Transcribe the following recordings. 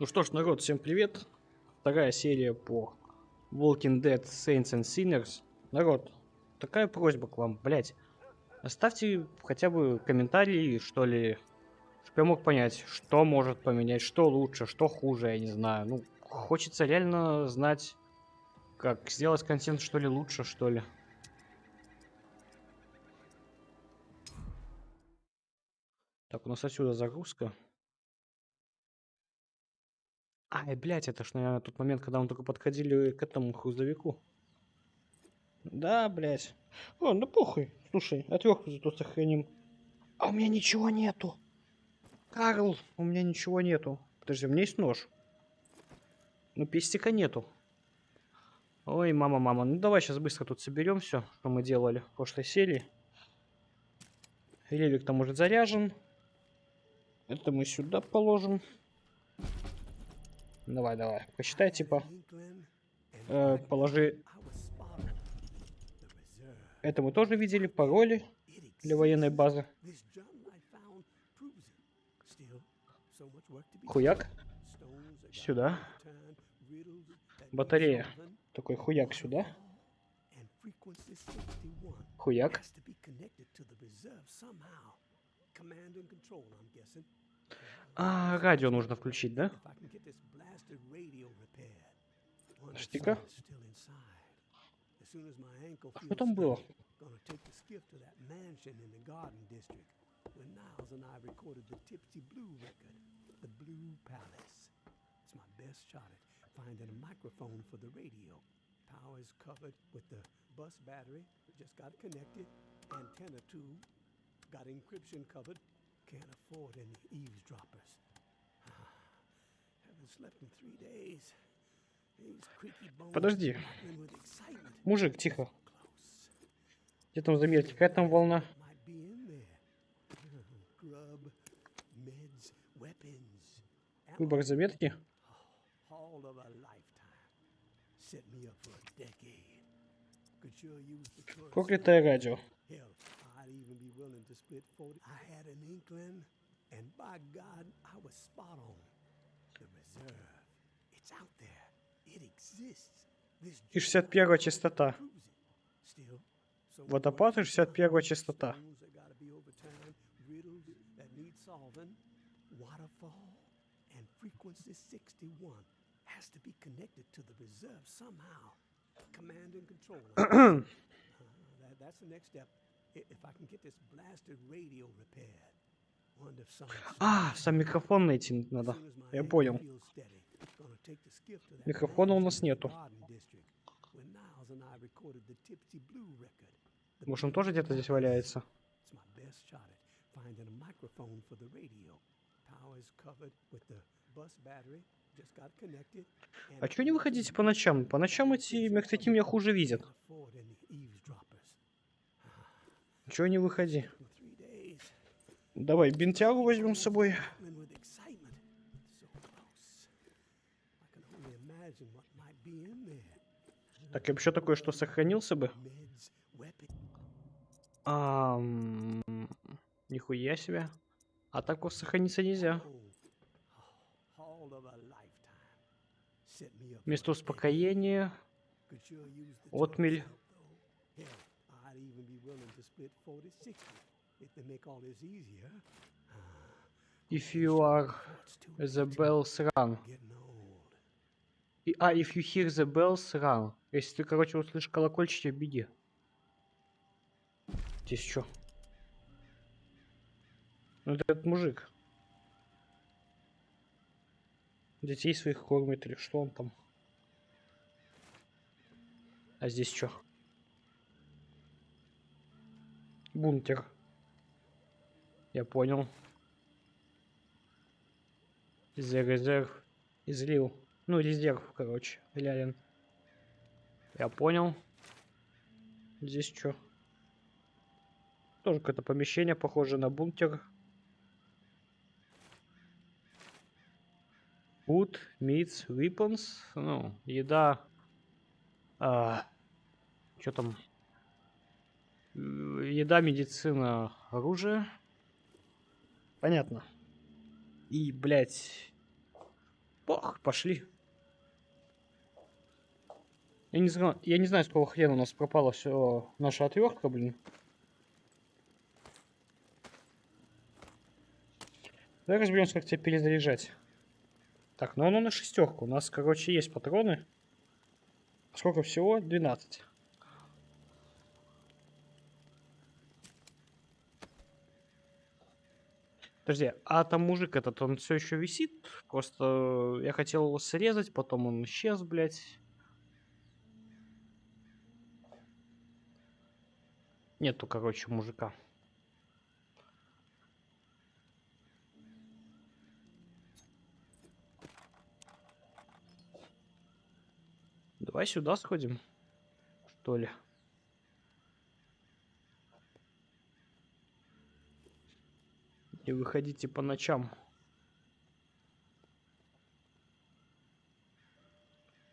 Ну что ж, народ, всем привет. Вторая серия по Walking Dead Saints and Sinners. Народ, такая просьба к вам, блять. Оставьте хотя бы комментарии, что ли, чтобы я мог понять, что может поменять, что лучше, что хуже, я не знаю. Ну, хочется реально знать, как сделать контент, что ли, лучше, что ли. Так, у нас отсюда загрузка. Ай, блядь, это ж, наверное, тот момент, когда мы только подходили к этому грузовику. Да, блядь. О, ну похуй. Слушай, отвертку зато сохраним. А у меня ничего нету. Карл, у меня ничего нету. Подожди, у меня есть нож. Ну, пестика нету. Ой, мама, мама. Ну, давай сейчас быстро тут соберем все, что мы делали в прошлой серии. Релик там уже заряжен. Это мы сюда положим. Давай, давай. Посчитай, типа. Э, положи. Это мы тоже видели. Пароли для военной базы. Хуяк. Сюда. Батарея. Такой хуяк сюда. Хуяк. А, радио нужно включить, да? Подожди-ка. А что там было? finding a microphone for the radio. Power is covered with the bus battery, just got connected. Antenna tube, got encryption covered, can't afford any eavesdroppers. Подожди. Мужик, тихо. Где там заметки? Какая там волна? Выбор заметки. Проклятое радио. И 61 частота. Водопад и 61 частота. frequency 61 has to be connected to the reserve somehow. Command and control. uh, that, that's the next step. If I can get this blasted radio repaired. А, сам микрофон найти надо. Я понял. Микрофона у нас нету. Может, он тоже где-то здесь валяется? А чё не выходите по ночам? По ночам эти мертвяки меня хуже видят. Чё не выходи? Давай бинтягу возьмем с собой. Так, я бы еще такое, что сохранился бы. А, нихуя себе. А так вот сохраниться нельзя. Место успокоения. Отмель. If you are the bells run. И, а, if you hear the bells run. Если ты, короче, услышишь колокольчики, беги. Здесь что? Ну, этот мужик. Детей своих кормит или что он там? А здесь что? Бункер. Я понял. За резерв излил. Ну, резерв, короче, Лялин. Я понял. Здесь что? Тоже какое-то помещение, похоже на бункер. Food, meats, weapons. Ну, еда. А, что там? Еда, медицина, оружие. Понятно. И, блядь, Пох, пошли. Я не знаю, я не знаю, с какого хрена у нас пропала все наша отвертка, блин. Давай разберемся, как тебя перезаряжать. Так, ну оно на шестерку. У нас, короче, есть патроны. Сколько всего? 12. Подожди, а там мужик этот, он все еще висит? Просто я хотел его срезать, потом он исчез, блядь. Нету, короче, мужика. Давай сюда сходим, что ли. И выходите по ночам.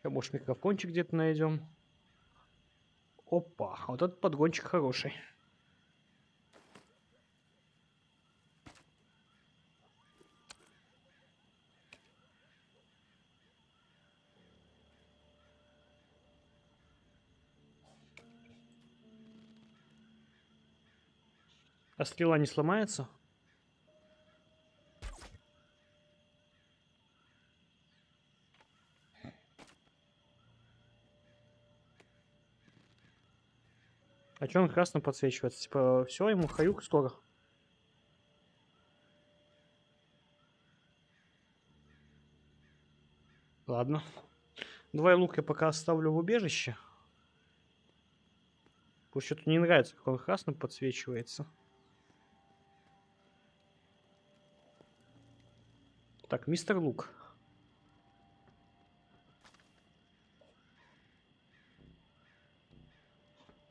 А может микрофончик где-то найдем. Опа, вот этот подгончик хороший. А стрела не сломается? А что он красным подсвечивается? Типа, все, ему хаюк скоро. Ладно. Давай лук я пока оставлю в убежище. Потому что то не нравится, как он красным подсвечивается. Так, мистер Лук.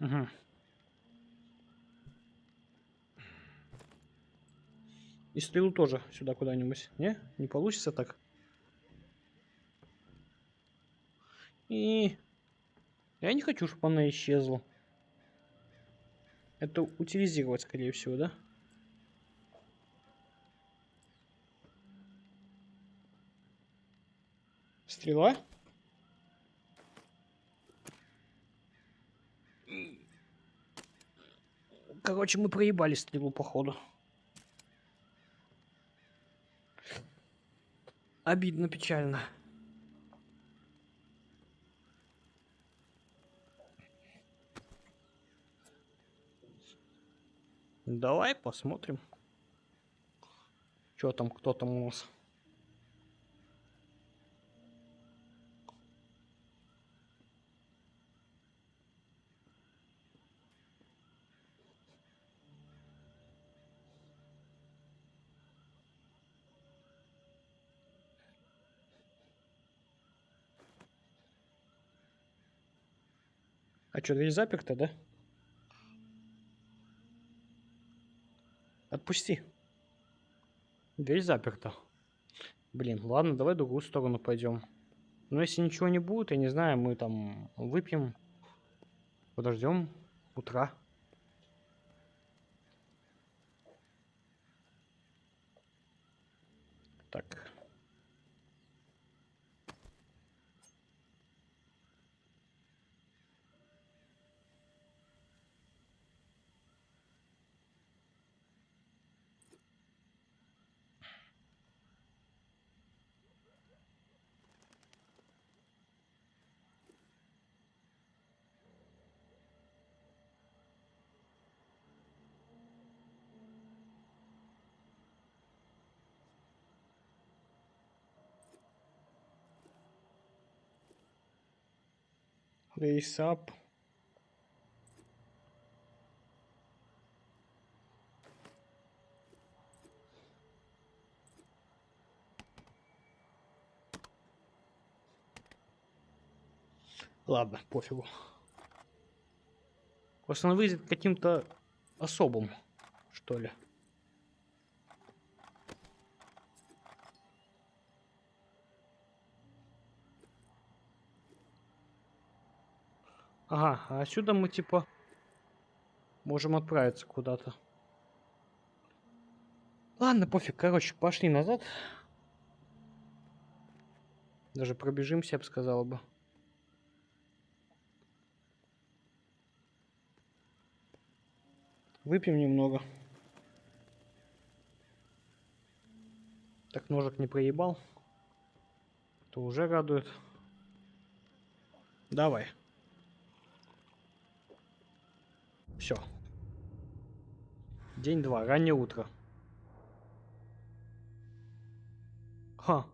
Угу. И стрелу тоже сюда куда-нибудь. Не? Не получится так? И... Я не хочу, чтобы она исчезла. Это утилизировать, скорее всего, да? Стрела? Короче, мы проебали стрелу, походу. Обидно, печально. Давай посмотрим. Что там, кто там у нас? А что, дверь заперта, да? Отпусти. Дверь заперта. Блин, ладно, давай в другую сторону пойдем. Но если ничего не будет, я не знаю, мы там выпьем, подождем утра. Так. Lace up. Ладно, пофигу. Может, он выйдет каким-то особым, что ли. Ага, а отсюда мы типа можем отправиться куда-то. Ладно, пофиг, короче, пошли назад. Даже пробежимся, я бы сказал бы. Выпьем немного. Так ножик не проебал. То уже радует. Давай. Все. День два, раннее утро. Ха.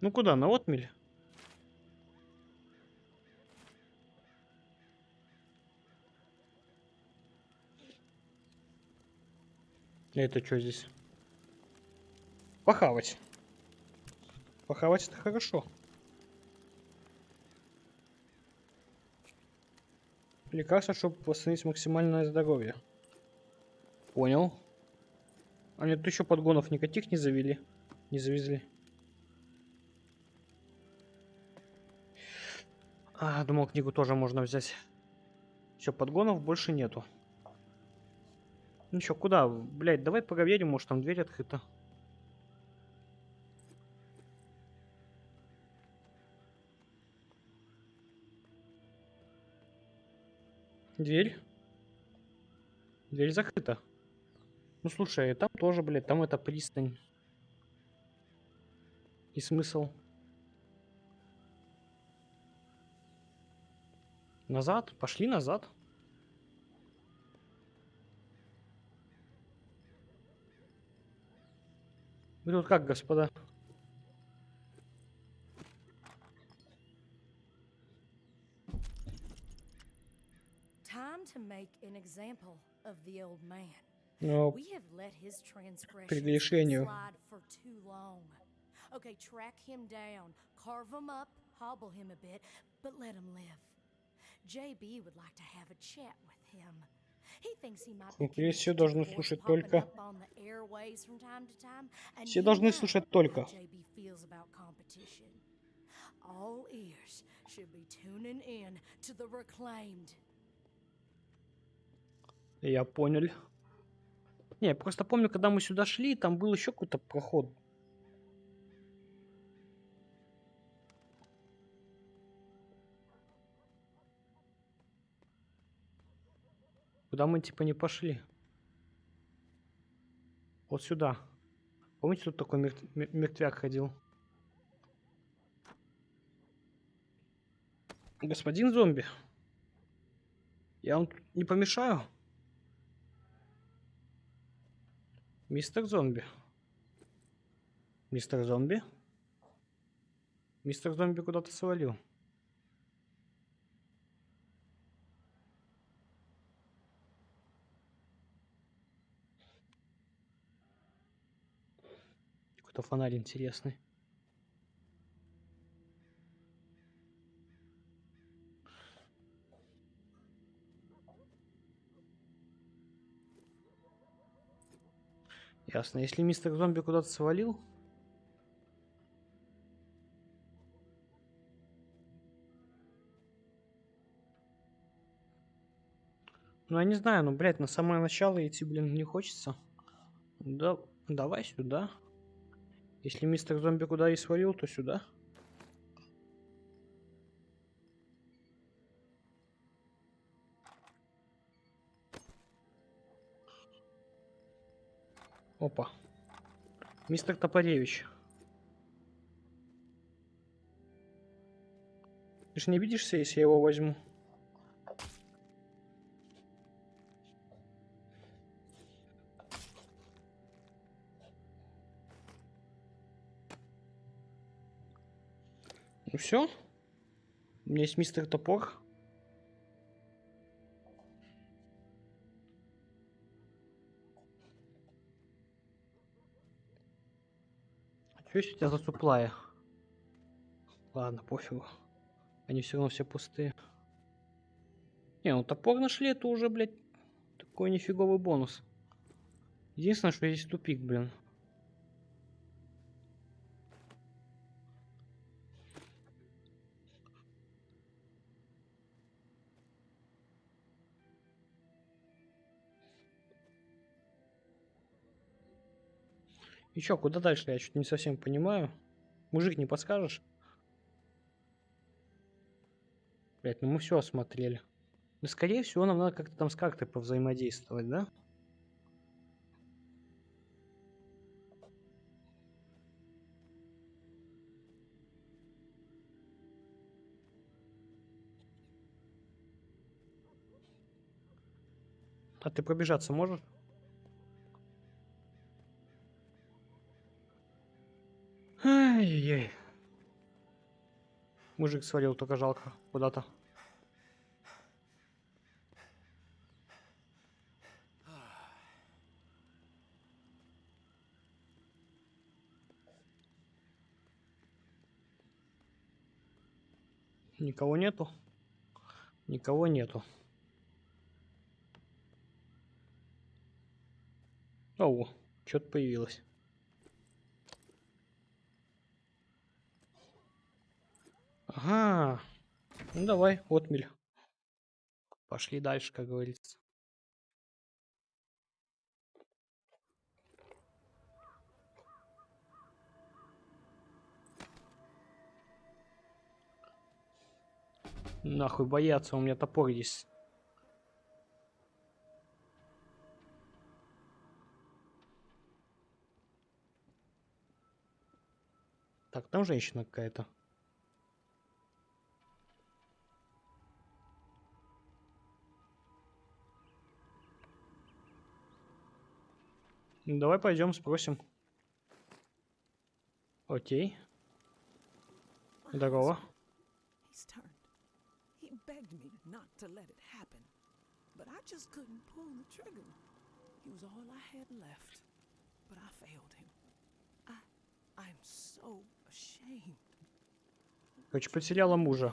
Ну куда, на отмель? Это что здесь? Похавать. Похавать это хорошо. Лекарство, чтобы восстановить максимальное здоровье. Понял. А нет, еще подгонов никаких не завели. Не завезли. А, думал, книгу тоже можно взять. Все, подгонов больше нету. Ну чё, куда? Блять, давай проверим, может там дверь открыта. Дверь? Дверь закрыта. Ну слушай, там тоже, блядь, там это пристань. И смысл? Назад? Пошли назад. Вы тут как, господа? Transgressions Прегрешению. slide for too long. Okay, track him down, carve him up, hobble him a bit, but let him live. JB would like to have a chat with him. He thinks he might be Смотри, все должны слушать только. Все должны слушать только. All ears should be tuning in to the reclaimed. Я понял. Не, я просто помню, когда мы сюда шли, там был еще какой-то проход. Куда мы типа не пошли? Вот сюда. Помните, тут такой мер- мер- мертвяк ходил? Господин зомби. Я вам не помешаю? Мистер зомби. Мистер зомби? Мистер зомби куда-то свалил. Какой-то фонарь интересный. Ясно. Если мистер зомби куда-то свалил, Ну, я не знаю, ну, блядь, на самое начало идти, блин, не хочется. Да, давай сюда. Если мистер зомби куда и свалил, то сюда. Опа. Мистер Топоревич. Ты же не обидишься, если я его возьму? Ну все. У меня есть мистер Топор. Что у тебя за суплая? Ладно, пофигу. Они все равно все пустые. Не, ну топор нашли, это уже, блядь, такой нифиговый бонус. Единственное, что здесь тупик, блин. И чё, куда дальше? Я что-то не совсем понимаю. Мужик, не подскажешь? Блять, ну мы все осмотрели. Да скорее всего нам надо как-то там с картой повзаимодействовать, да? А ты пробежаться можешь? Мужик свалил, только жалко. Куда-то. Никого нету? Никого нету. О, что-то появилось. Ага. Ну давай, отмель. Пошли дальше, как говорится. Нахуй бояться, у меня топор есть. Так, там женщина какая-то. Ну, Давай пойдем спросим. Окей. Здорово. He was all I had left, but I failed him. I, I'm so ashamed. Короче, потеряла мужа.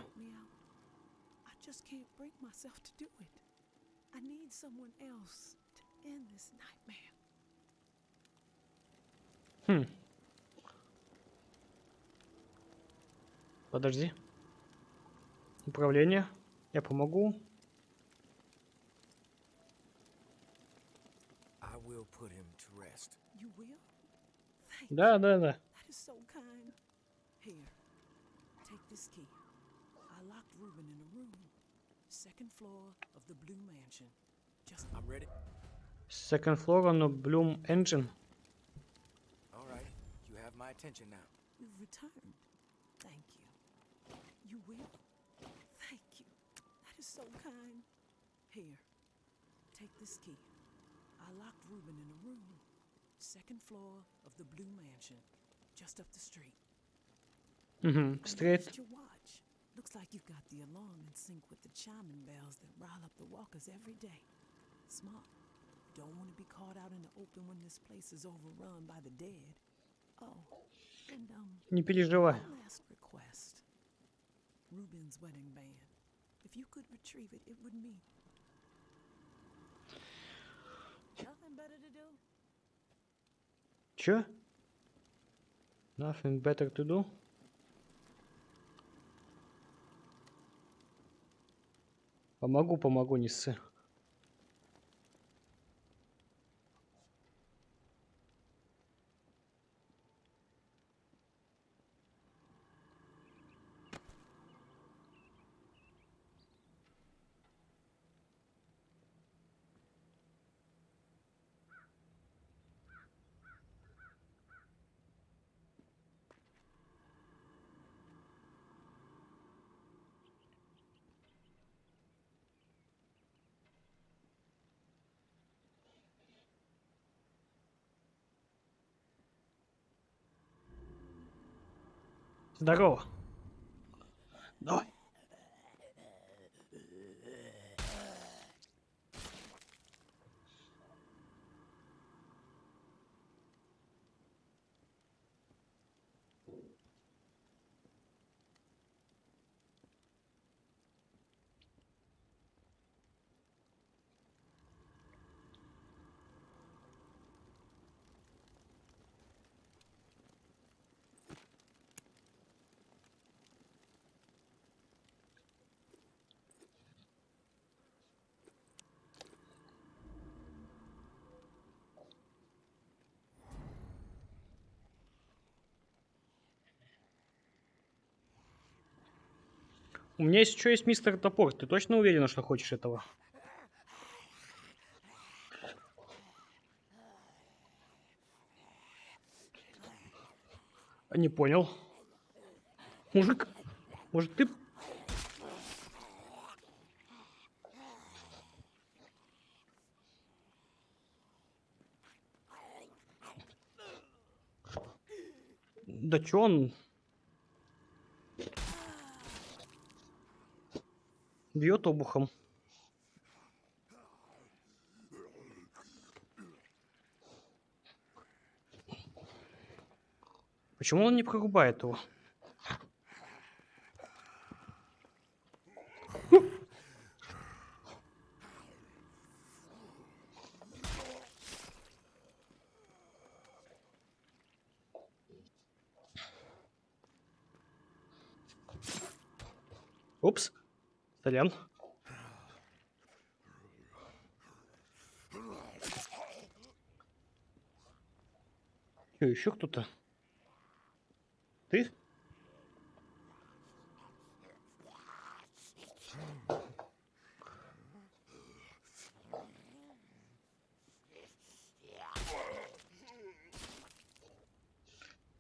I just can't bring myself to do it. I need someone else to end this nightmare. Хм. Подожди. Управление. Я помогу. Да, да, да. Floor of the Mansion. Just I'm ready. Second floor on the Bloom Engine. my attention now. You've returned. Thank you. You will? Thank you. That is so kind. Here, take this key. I locked Reuben in a room. Second floor of the Blue Mansion, just up the street. Mm-hmm, straight. your watch. Looks like you've got the alarm in sync with the chiming bells that rile up the walkers every day. Smart. Don't want to be caught out in the open when this place is overrun by the dead. Oh, um, Не переживай. Чё? Nothing better to do? Помогу, помогу, не ссы. Здорово. У меня есть еще есть мистер Топор. Ты точно уверена, что хочешь этого? А Не понял. Мужик, может ты... Да чё он... Бьет обухом. Почему он не прорубает его? Сорян. Чё, еще кто-то? Ты?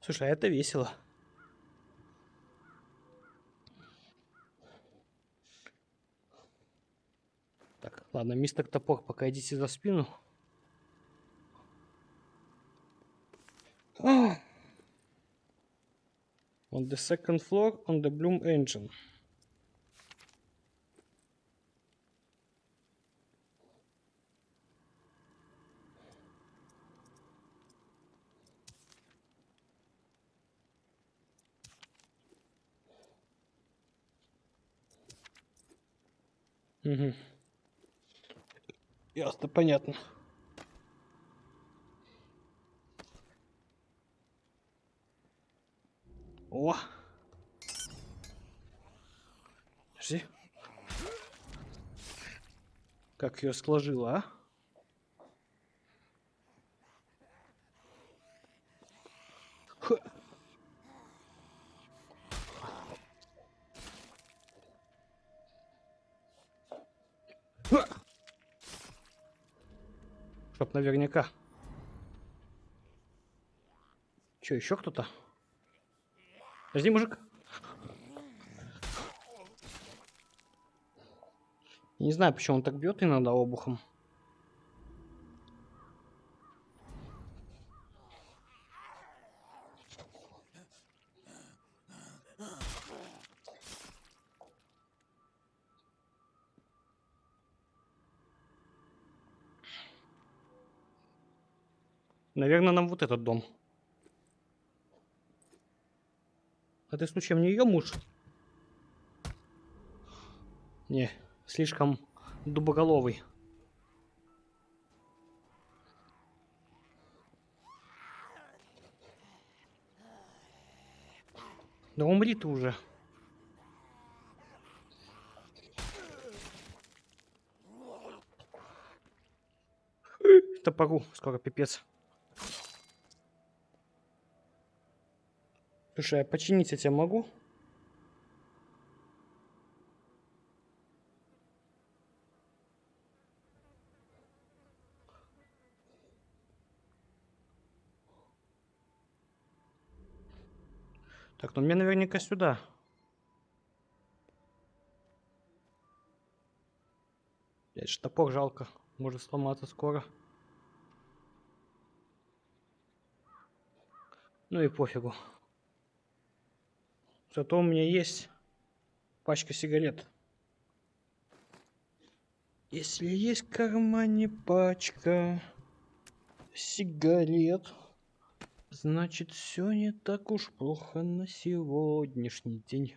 Слушай, а это весело. Так, ладно, мистер Топор, пока идите за спину. А! On the second floor on the Bloom engine. Угу. Ясно, понятно. О! Подожди. Как ее сложила, а? Чтоб наверняка. Че, еще кто-то? Подожди, мужик. Не знаю, почему он так бьет иногда обухом. Наверное, нам вот этот дом. А ты случаем не ее муж? Не, слишком дубоголовый. Да умри ты уже. Топору, скоро пипец. Слушай, а починить я тебя могу? Так, ну мне наверняка сюда. Блять, ж топор жалко. Может сломаться скоро. Ну и пофигу. Зато у меня есть пачка сигарет. Если есть в кармане пачка сигарет, значит все не так уж плохо на сегодняшний день.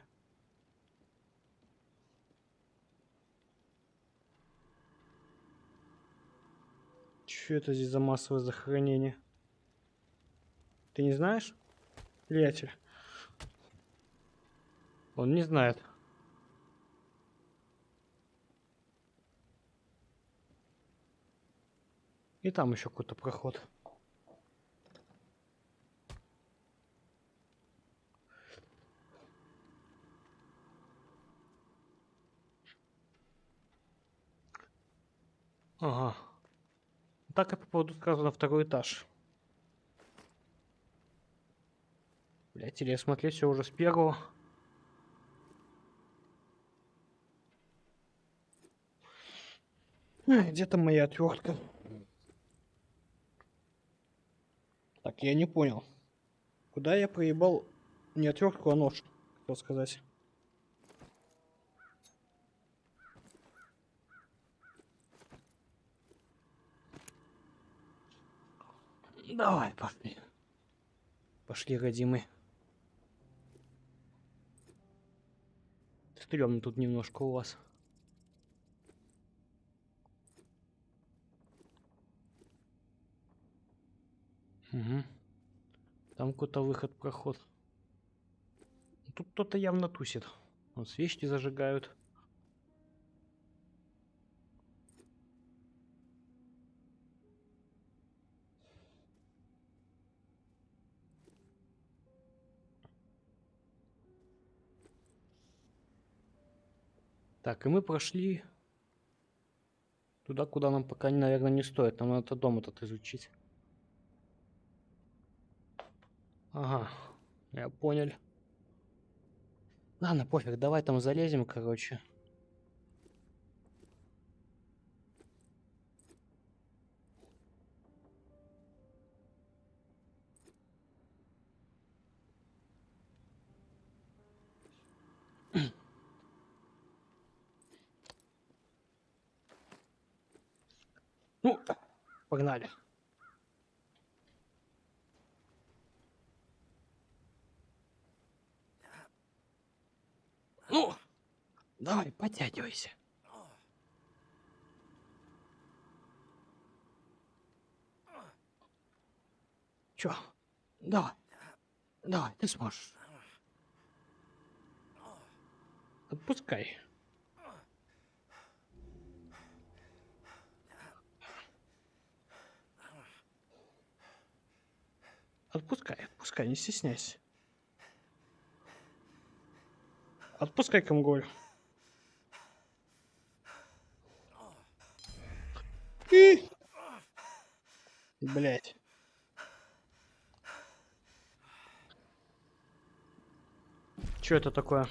Что это здесь за массовое захоронение? Ты не знаешь, приятель? Он не знает. И там еще какой-то проход. Ага. Так я попаду сразу на второй этаж. Блять, или я смотрю все уже с первого. Где там моя отвертка? Так, я не понял. Куда я проебал не отвертку, а нож, хотел сказать. Давай, пошли. Пошли, родимый. Стрёмно тут немножко у вас. Угу. Там какой-то выход, проход. Тут кто-то явно тусит. Вот свечки зажигают. Так, и мы прошли туда, куда нам пока, наверное, не стоит. Нам надо дом этот изучить. Ага, я понял. Ладно, пофиг, давай там залезем, короче. Ну, погнали. Ну, давай, подтягивайся. Чё? Давай. Давай, ты сможешь. Отпускай. Отпускай, отпускай, не стесняйся. Отпускай Камголь. И... Блять. Что это такое?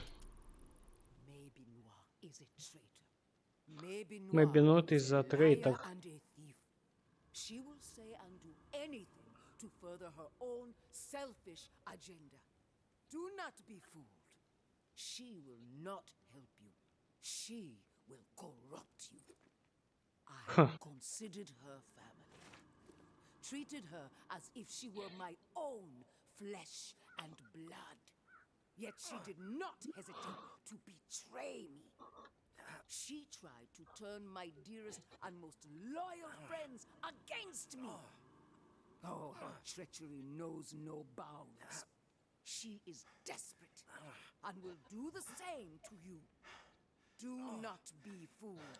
Maybe not is a traitor. She will say and do anything to further her own selfish agenda. Do not be fooled. She will not help you. She will corrupt you. I considered her family, treated her as if she were my own flesh and blood. Yet she did not hesitate to betray me. She tried to turn my dearest and most loyal friends against me. Oh, her treachery knows no bounds. She is desperate and will do the same to you. Do oh. not be fooled.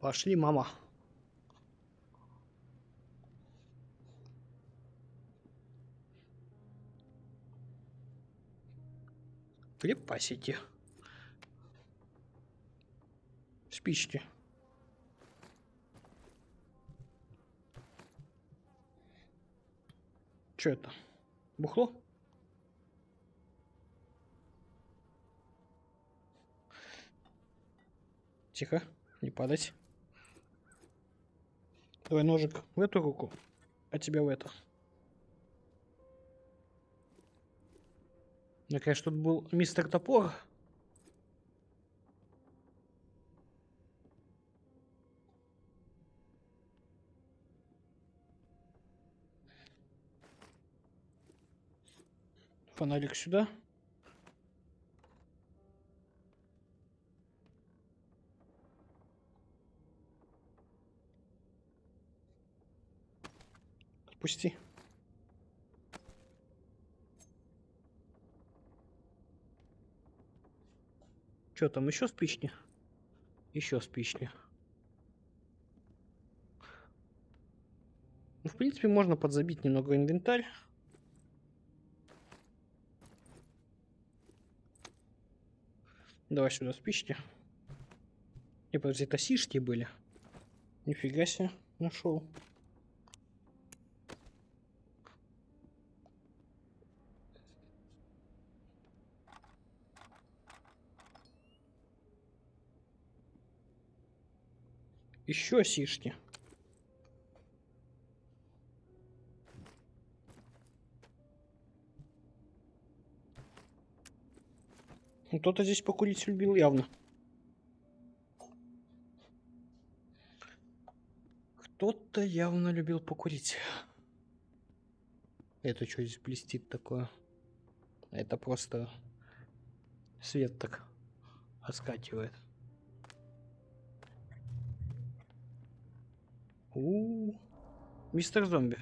Пошли, мама. Припасите. Спички. Что это? Бухло? Тихо, не падать. Давай ножик в эту руку, а тебя в эту. Мне, конечно, тут был мистер Топор. Фонарик сюда. Пусти. Что там, еще спички? Еще спички. Ну, в принципе, можно подзабить немного инвентарь. Давай сюда спички. Не, подожди, это сишки были. Нифига себе, нашел. Еще сишки. Ну, Кто-то здесь покурить любил явно. Кто-то явно любил покурить. Это что здесь блестит такое? Это просто свет так оскакивает. У, мистер зомби.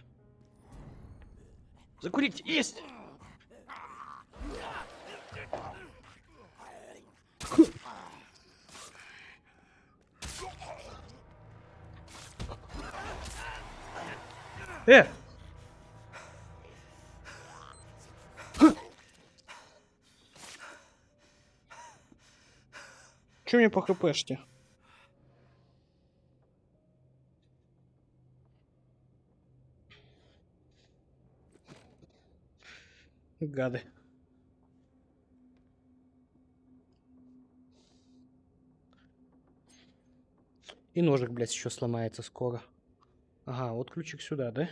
Закурить есть. Э! Че мне по хпшке? Гады. И ножик, блядь, еще сломается скоро. Ага, вот ключик сюда, да?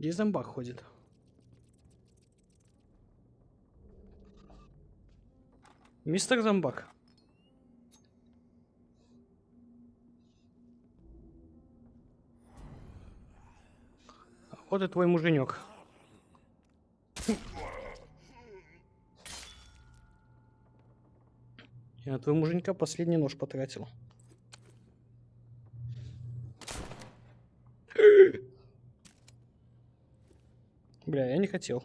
Где зомбак ходит? Мистер зомбак. Вот и твой муженек. Я на твоего муженька последний нож потратил. Бля, я не хотел.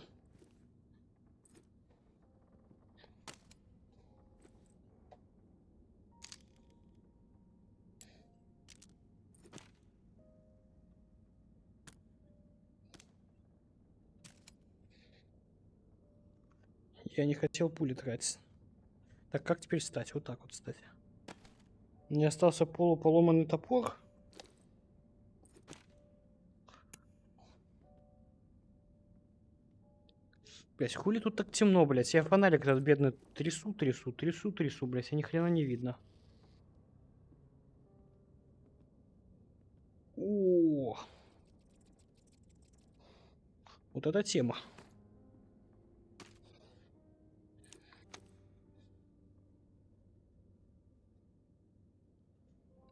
Я не хотел пули тратить. Так, как теперь встать? Вот так вот встать. Мне остался полуполоманный топор. Блять, хули тут так темно, блять? Я фонарик этот бедный трясу, трясу, трясу, трясу, блять, а ни хрена не видно. О, вот эта тема.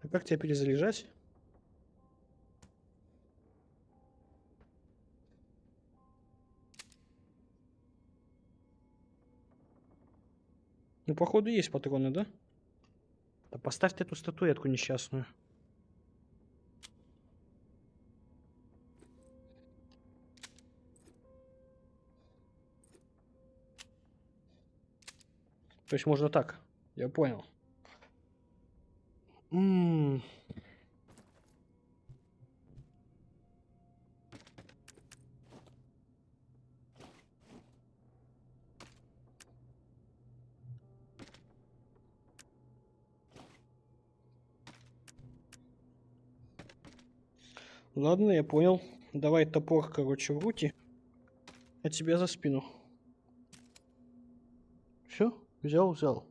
А как тебя перезаряжать? Ну, походу, есть патроны, да? Да поставь эту статуэтку несчастную. То есть можно так. Я понял. М, Ладно, я понял. Давай топор, короче, в руки. А тебя за спину. Все, взял, взял.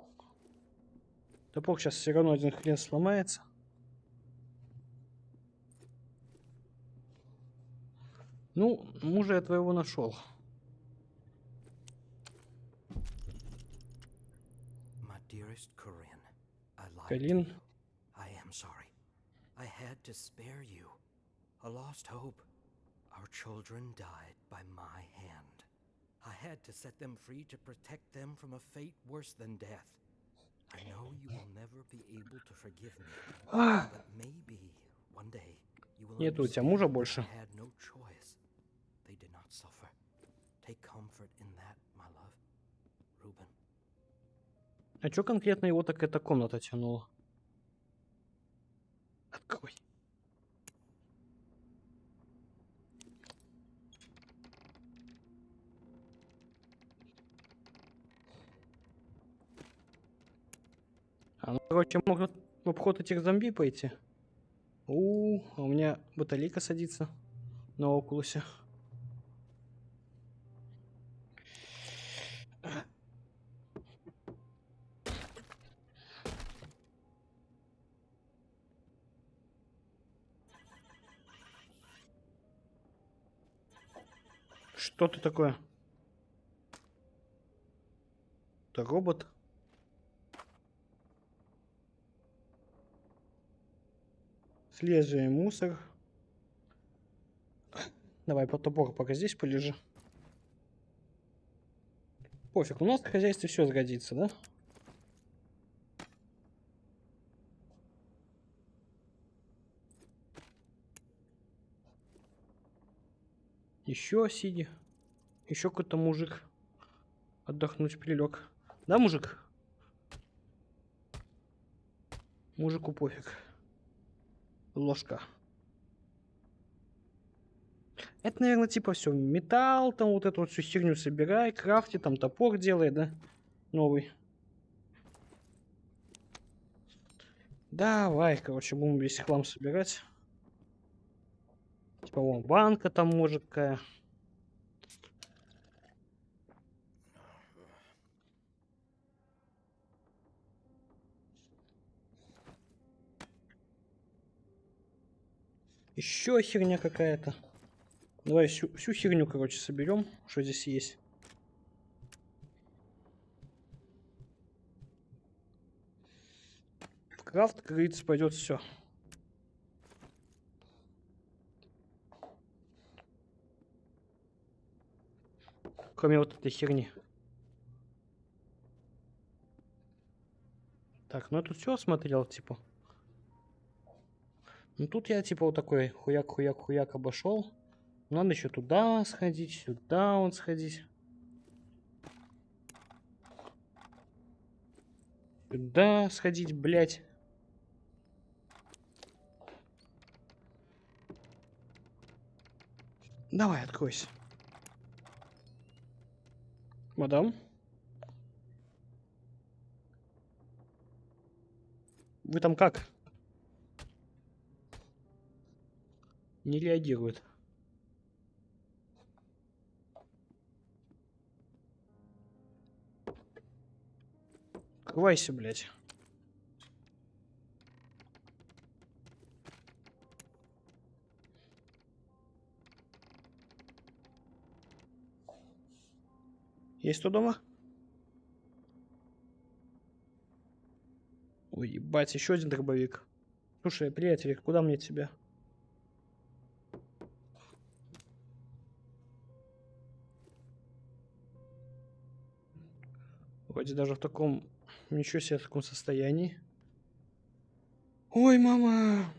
Топор сейчас все равно один хрен сломается. Ну, мужа я твоего нашел. Калин. I am sorry. I had to spare you. A lost hope. Our children died by my hand. I had to set them free to protect them from a fate worse than death. I know you will never be able to forgive me, А, but maybe one day you will Нету у тебя understand мужа that I больше. had no choice. They did not suffer. Take comfort in that, my love. Reuben. а чё конкретно его так эта комната тянула? Открой. А ну, короче, можно в обход этих зомби пойти. У, а у меня батарейка садится на окулусе. Что ты такое? Это робот? Свежий мусор. Давай по топор пока здесь полежи. Пофиг, у нас в хозяйстве все сгодится, да? Еще сиди. Еще какой-то мужик. Отдохнуть прилег. Да, мужик? Мужику пофиг. Ложка. Это, наверное, типа все. Металл, там вот эту вот всю херню собирай, крафти, там топор делай, да? Новый. Давай, короче, будем весь хлам собирать. Типа вон банка там может какая. Еще херня какая-то. Давай всю, всю херню, короче, соберем, что здесь есть. В крафт, как говорится, пойдет все. Кроме вот этой херни. Так, ну я тут все осмотрел, типа. Ну тут я типа вот такой хуяк-хуяк-хуяк обошел. Надо еще туда сходить, сюда он сходить. Сюда сходить, блять. Давай, откройся. Мадам? Вы там как? Не реагирует. Открывайся, блядь. Есть кто дома? Ой, ебать, еще один дробовик. Слушай, приятель, куда мне тебя? Вроде даже в таком... Ничего себе, в таком состоянии. Ой, мама!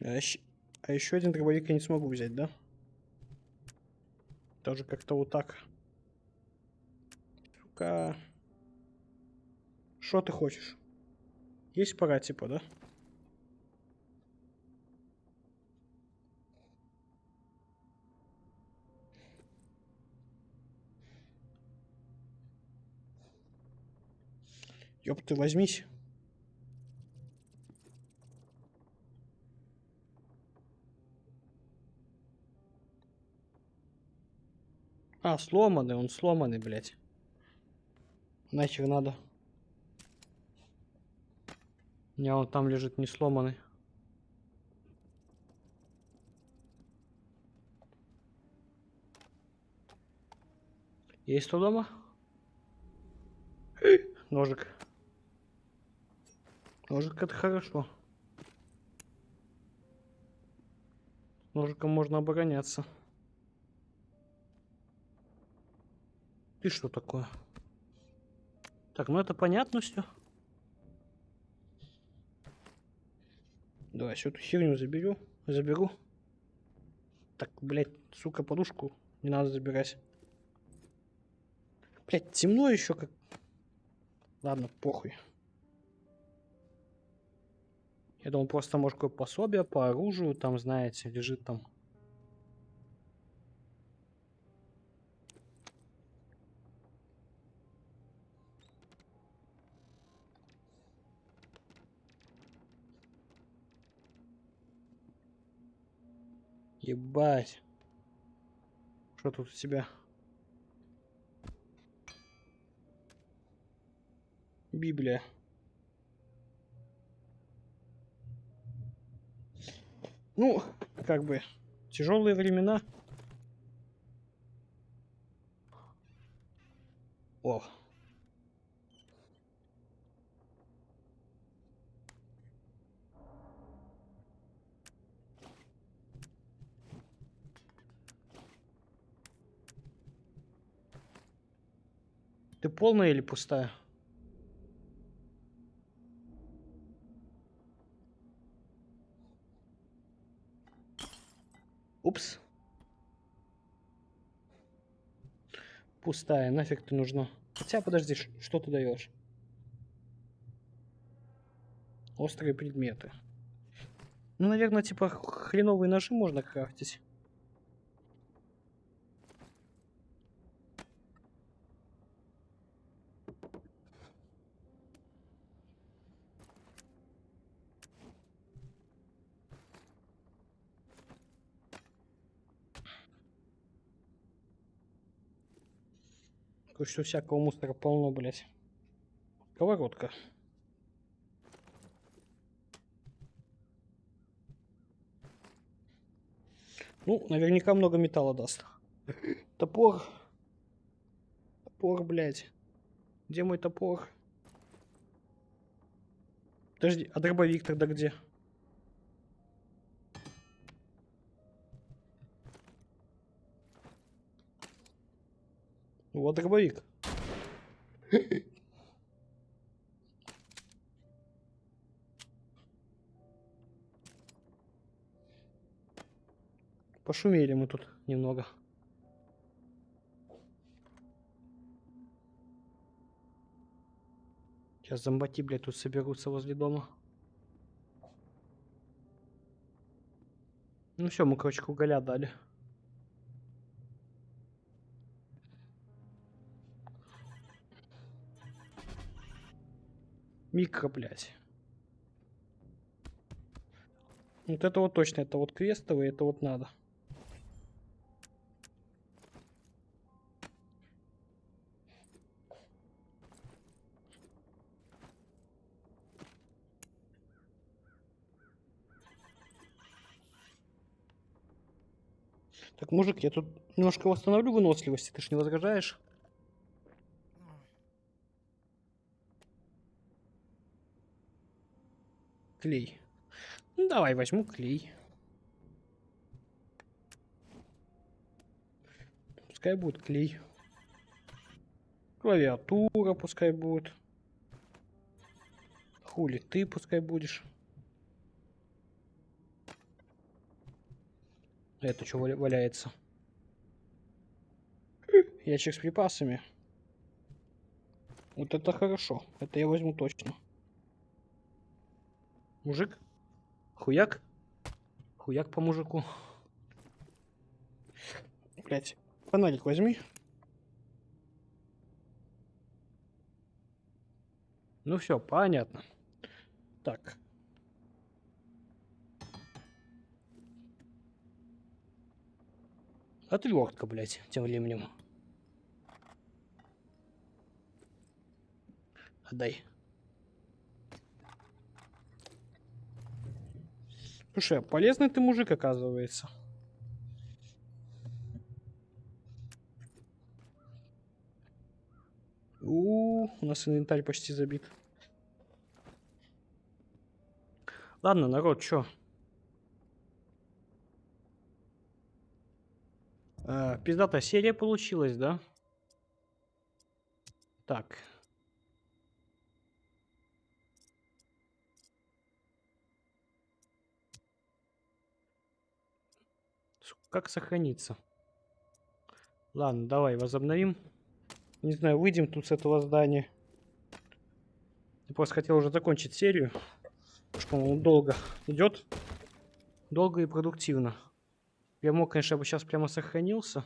А, еще, а еще один дробовик я не смогу взять, да? Тоже как-то вот так. Сука. Что ты хочешь? Есть пора, типа, да? Ёб ты возьмись. А, сломанный, он сломанный, блядь. Нафиг надо. У меня он там лежит не сломанный. Есть кто дома? Ножик. Ножик это хорошо. Ножиком можно обороняться. Ты что такое? Так, ну это понятно все. Давай, всю эту херню заберу. Заберу. Так, блядь, сука, подушку не надо забирать. Блядь, темно еще как. Ладно, похуй. Я думал, просто может какое пособие по оружию, там, знаете, лежит там. Ебать. Что тут у тебя? Библия. Ну, как бы, тяжелые времена. О. Ты полная или пустая? Пустая, нафиг ты нужна. Хотя, подожди, что ты даешь? Острые предметы. Ну, наверное, типа хреновые ножи можно крафтить. Что всякого мусора полно, блядь. Сковородка. Ну, наверняка много металла даст. Топор. Топор, блядь. Где мой топор? Подожди, а дробовик тогда где? Вот дробовик. Пошумели мы тут немного. Сейчас зомбати, блядь, тут соберутся возле дома. Ну все, мы, короче, уголя дали. Микро, блядь. Вот это вот точно, это вот крестовый, это вот надо. Так, мужик, я тут немножко восстановлю выносливость, ты ж не возражаешь? Клей. Ну, давай возьму клей. Пускай будет клей. Клавиатура пускай будет. Хули ты пускай будешь. Это что валяется? Ящик с припасами. Вот это хорошо. Это я возьму точно. Мужик? Хуяк? Хуяк по мужику. Блять, фонарик возьми. Ну все, понятно. Так. Отвертка, блять, тем временем. Отдай. Слушай, а полезный ты мужик, оказывается. У, у нас инвентарь почти забит. Ладно, народ, чё? Э, пиздатая серия получилась, да? Так. С- Как сохраниться? Ладно, давай возобновим. Не знаю, выйдем тут с этого здания. Я просто хотел уже закончить серию. Потому что он долго идет. Долго и продуктивно. Я мог, конечно, бы сейчас прямо сохранился.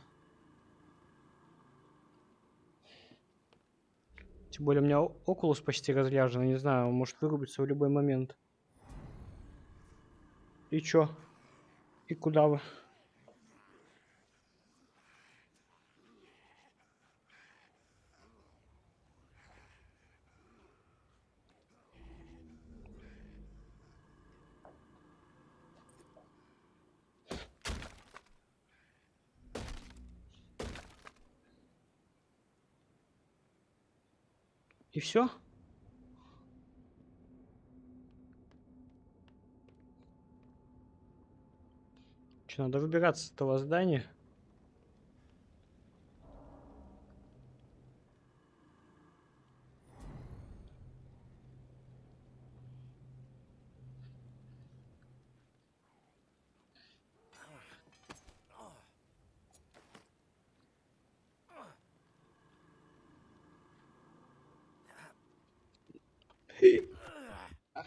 Тем более у меня окулус почти разряжен. Не знаю, он может вырубиться в любой момент. И чё? И куда вы? И все? Че, надо выбираться с этого здания?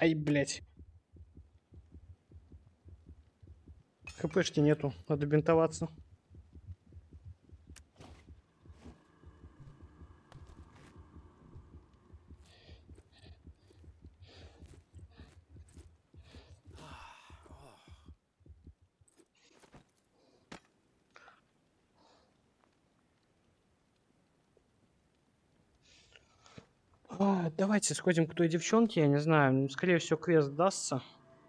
Ай, блядь. ХПшки нету, надо бинтоваться. А, давайте сходим к той девчонке, я не знаю, скорее всего квест дастся.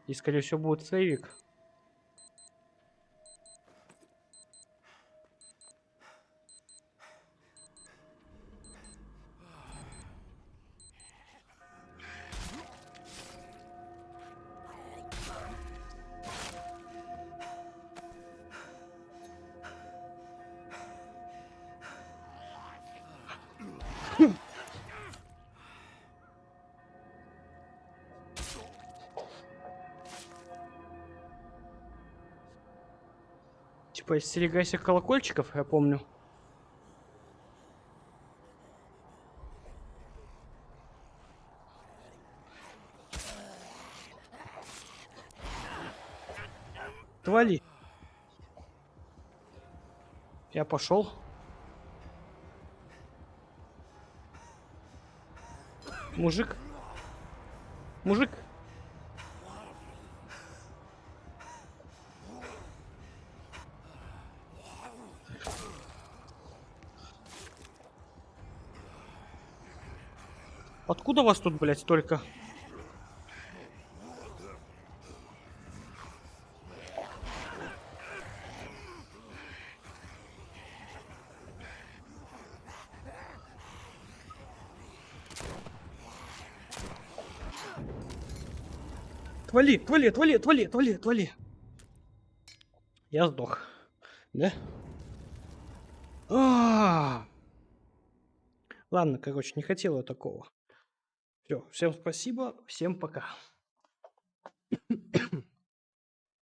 И скорее всего будет сейвик. Типа, остерегайся колокольчиков, я помню. Твали. Я пошел. Мужик. Мужик. Откуда вас тут, блядь, столько? Отвали, отвали, отвали, отвали, отвали, отвали. Я сдох. Да? А. Ладно, короче, не хотел я такого. Все, всем спасибо, всем пока.